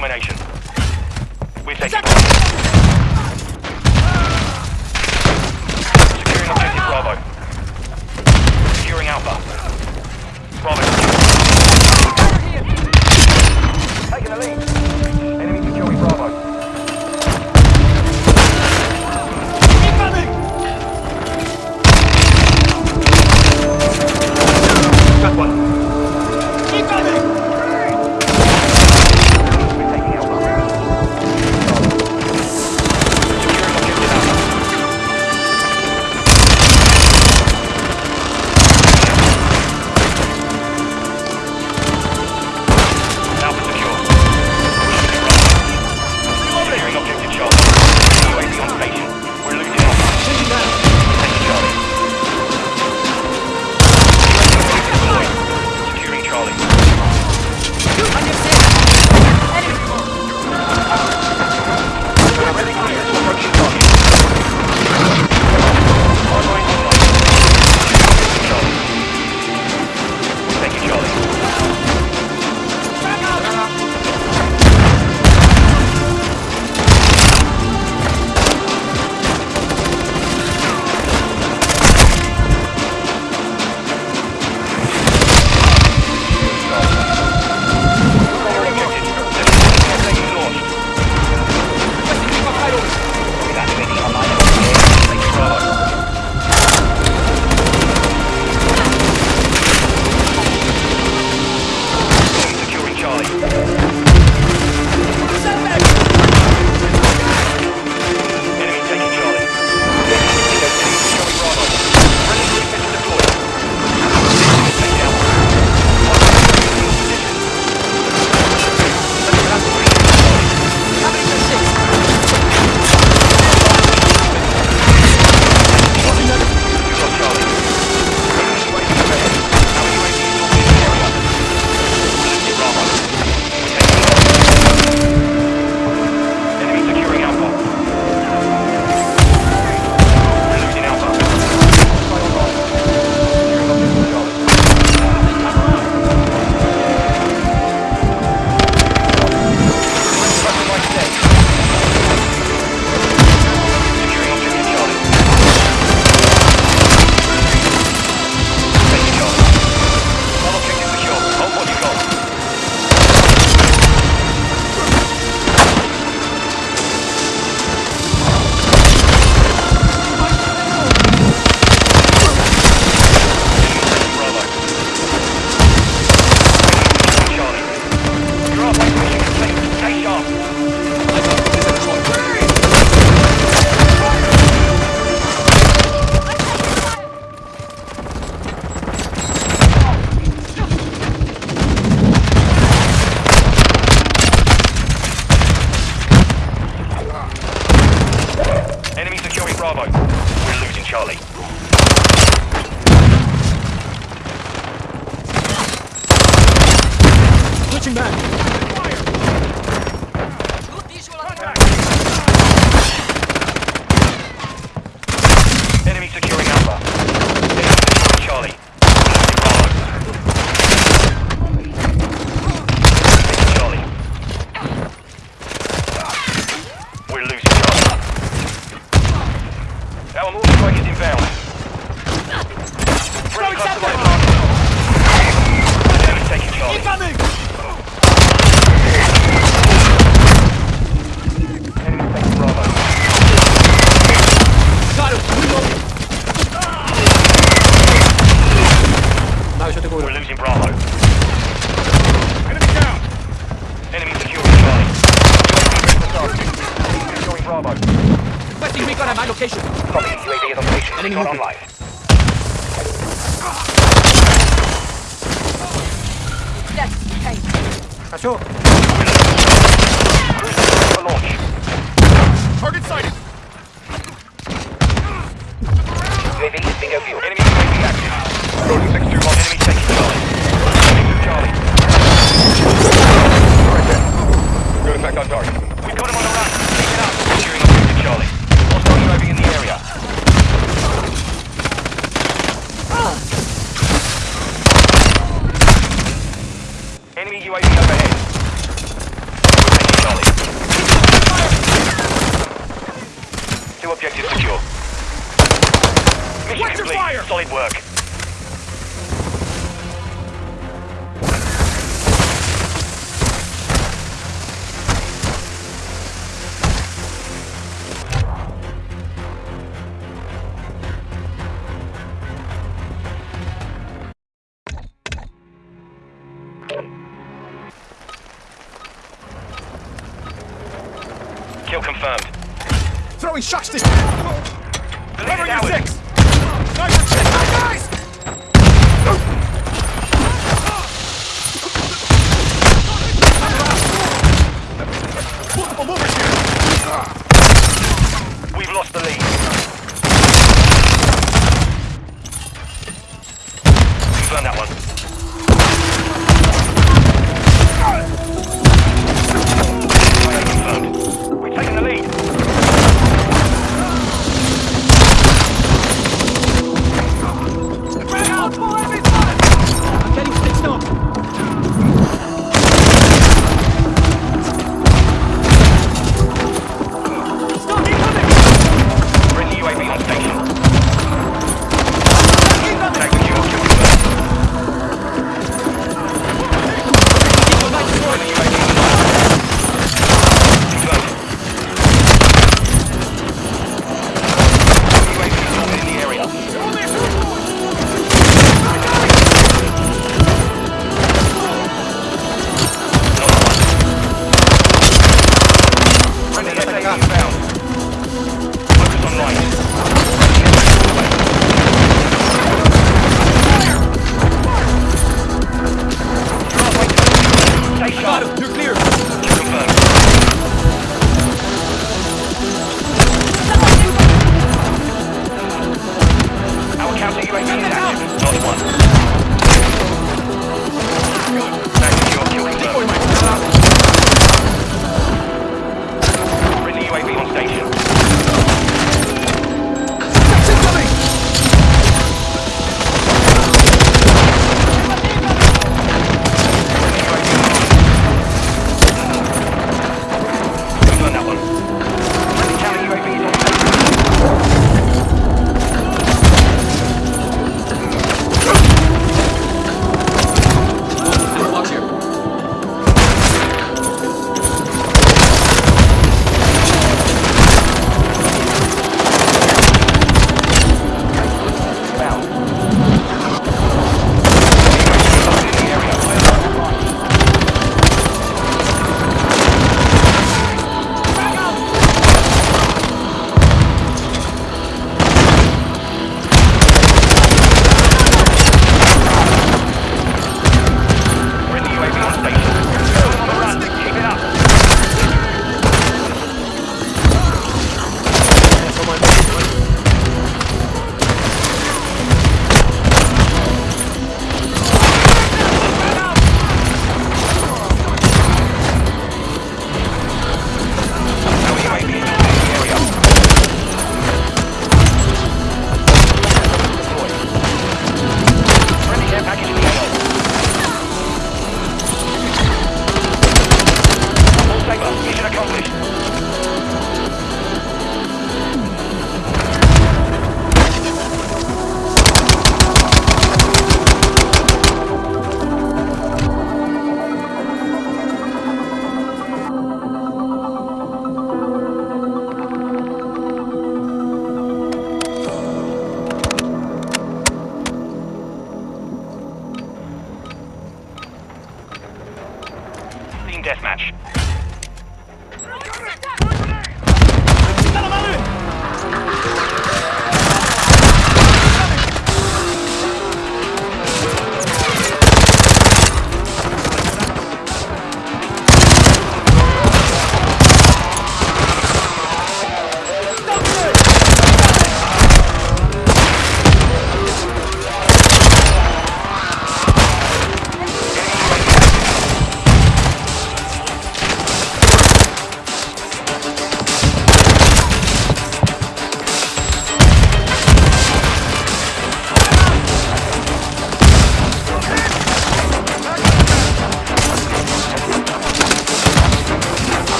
Domination. We're taking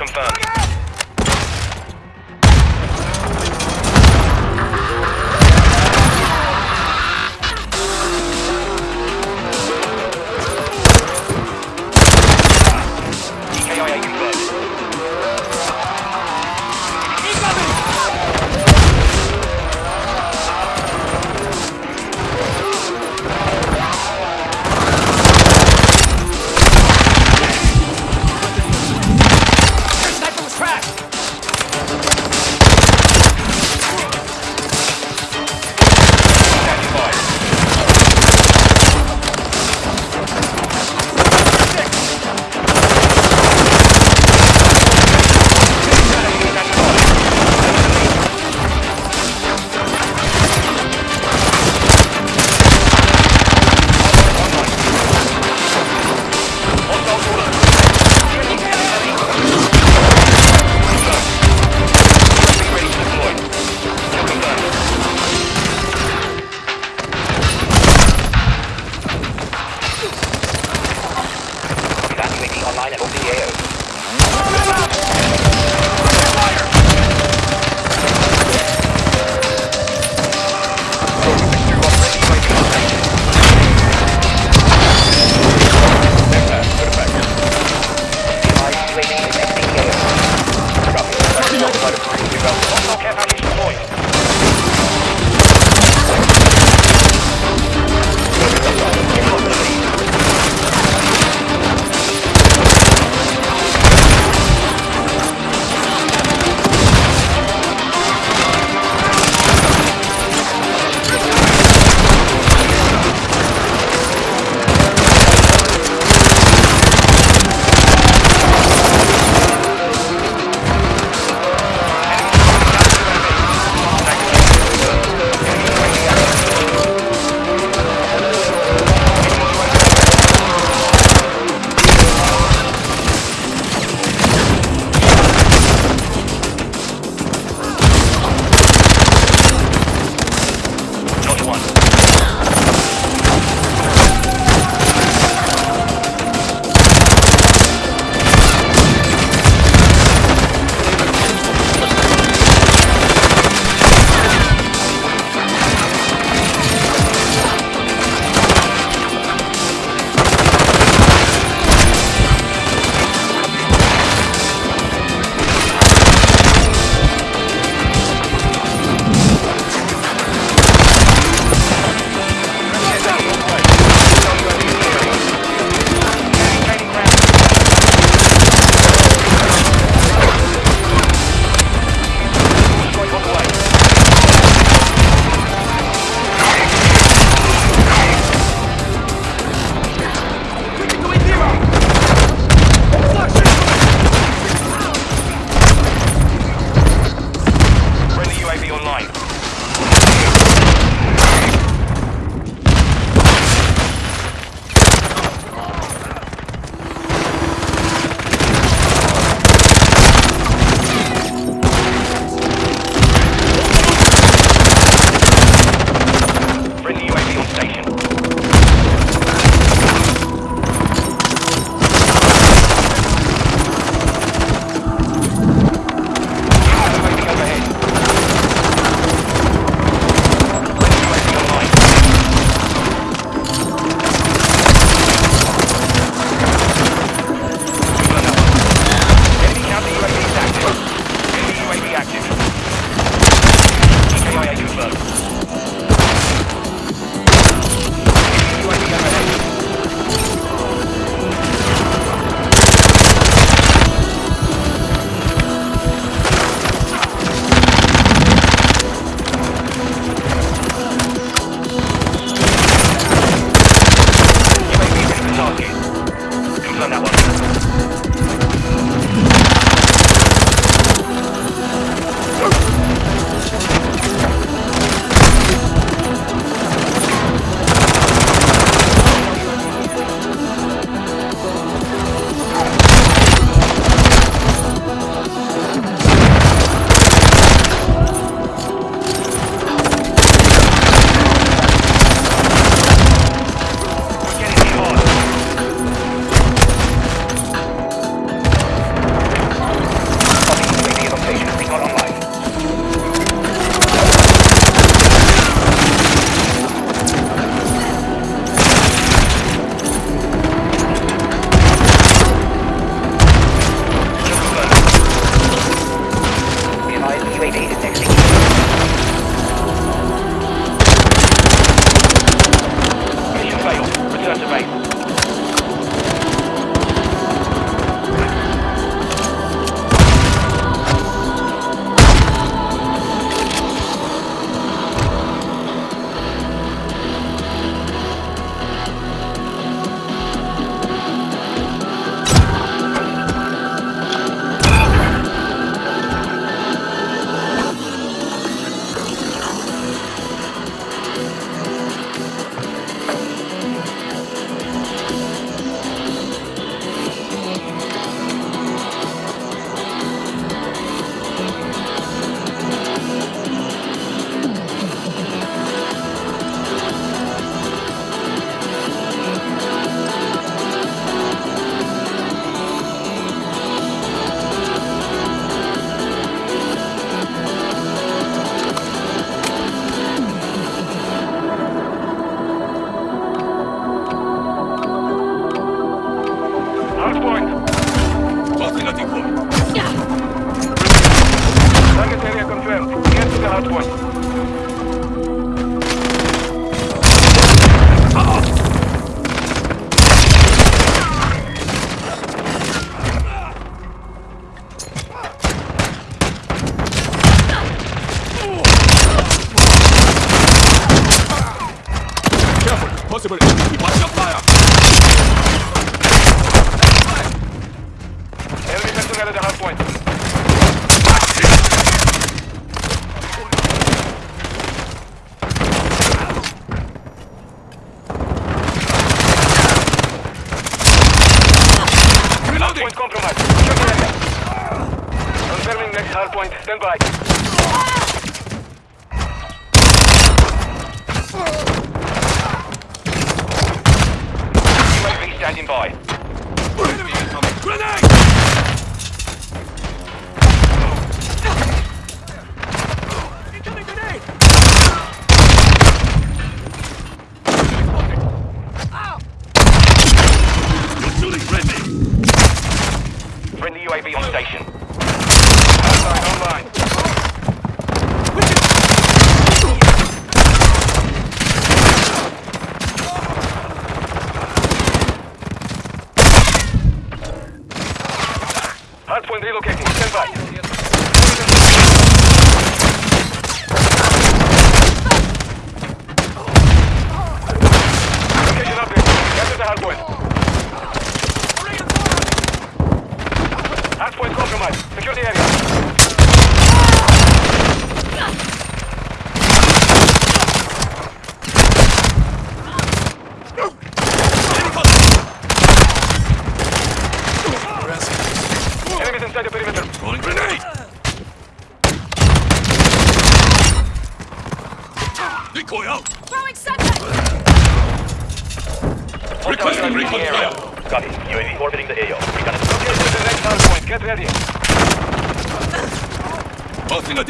confirmed.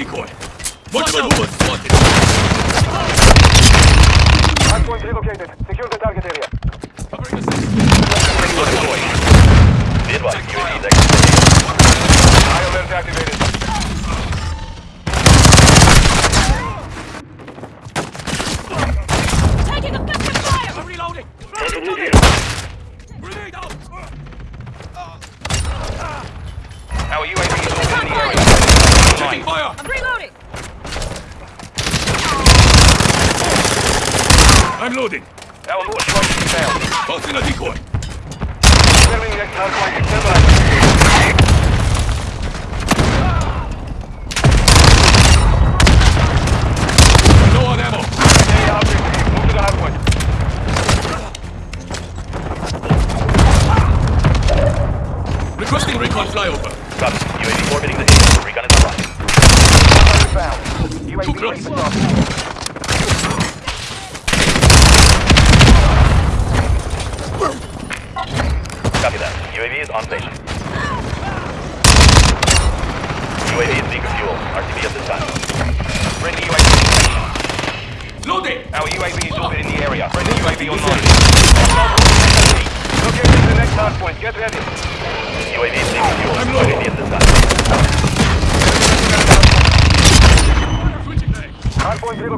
Decoy. Multiple movement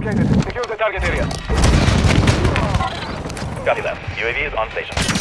located. Secure the target area. Copy that. UAV is on station.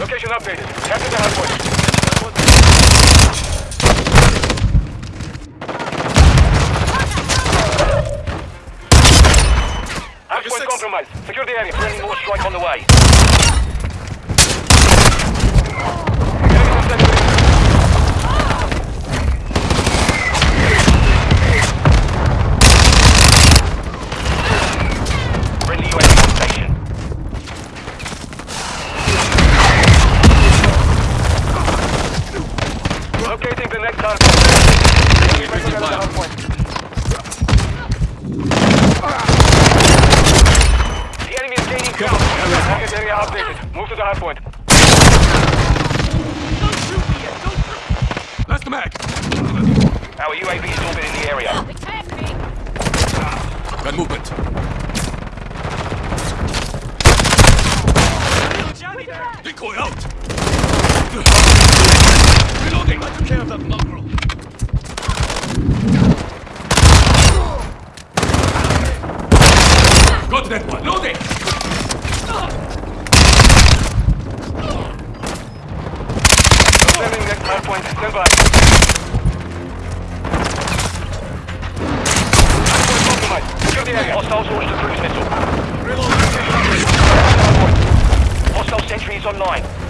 Location updated. Capture the hardpoint. Hardpoint compromised. Secure the area. Friendly mortar strike on the way. annoying.